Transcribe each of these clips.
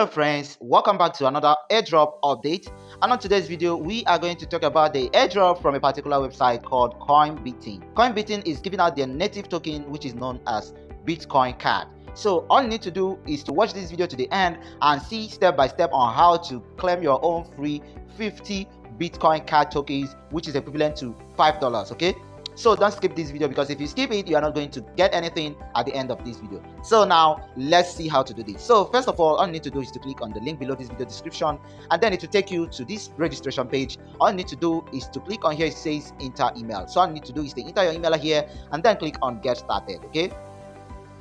hello friends. Welcome back to another airdrop update. And on today's video we are going to talk about the airdrop from a particular website called coinbeating coinbeating is giving out their native token which is known as bitcoin card. So all you need to do is to watch this video to the end and see step by step on how to claim your own free 50 bitcoin card tokens which is equivalent to five dollars okay so don't skip this video because if you skip it you are not going to get anything at the end of this video. So now let's see how to do this. So first of all all you need to do is to click on the link below this video description and then it will take you to this registration page. All you need to do is to click on here it says enter email. So all you need to do is to enter your email here and then click on get started okay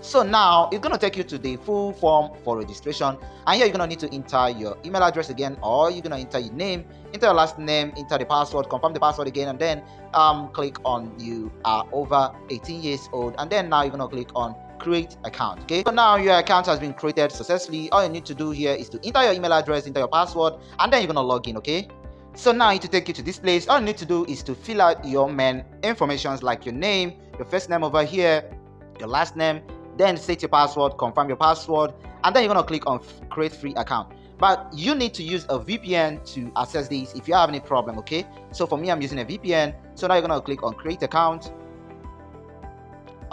so now it's going to take you to the full form for registration and here you're going to need to enter your email address again or you're going to enter your name enter your last name enter the password confirm the password again and then um, click on you are over 18 years old and then now you're going to click on create account okay? So now your account has been created successfully. All you need to do here is to enter your email address enter your password and then you're going to log in okay? So now to take you to this place all you need to do is to fill out your main informations like your name your first name over here your last name then set your password confirm your password and then you're to click on create free account. But you need to use a VPN to access this if you have any problem okay? So for me I'm using a VPN so now you're to click on create account.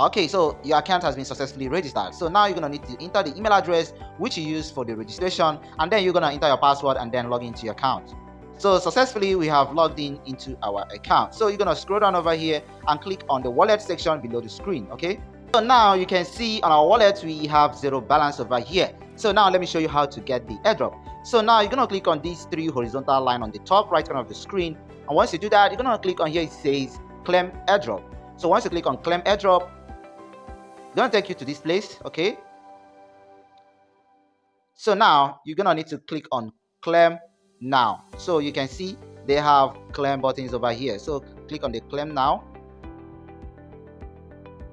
Okay so your account has been successfully registered. So now you're to need to enter the email address which you use for the registration and then you're to enter your password and then log into your account. So successfully we have logged in into our account. So you're to scroll down over here and click on the wallet section below the screen okay so now you can see on our wallet we have zero balance over here. So now let me show you how to get the airdrop. So now you're gonna click on these three horizontal line on the top right corner of the screen. And once you do that you're gonna click on here it says claim airdrop. So once you click on claim airdrop it's gonna take you to this place okay? So now you're gonna need to click on claim now. So you can see they have claim buttons over here. So click on the claim now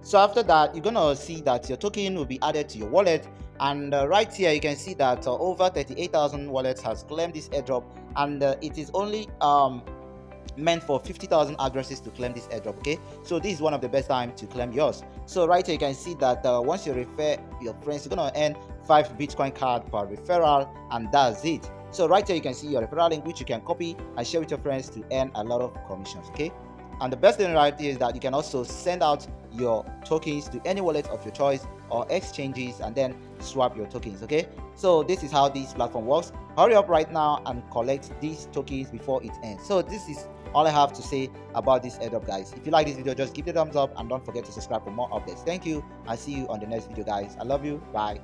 so after that you're gonna see that your token will be added to your wallet. And uh, right here you can see that uh, over 38,000 wallets has claimed this airdrop. And uh, it is only um, meant for 50,000 addresses to claim this airdrop okay? So this is one of the best time to claim yours. So right here you can see that uh, once you refer your friends you're gonna earn five bitcoin card per referral and that's it. So right here you can see your referral link which you can copy and share with your friends to earn a lot of commissions okay? And the best thing right here is that you can also send out your tokens to any wallet of your choice or exchanges and then swap your tokens okay? So this is how this platform works. Hurry up right now and collect these tokens before it ends. So this is all i have to say about this airdrop guys. If you like this video just give it a thumbs up and don't forget to subscribe for more updates. Thank you. I'll see you on the next video guys. I love you. Bye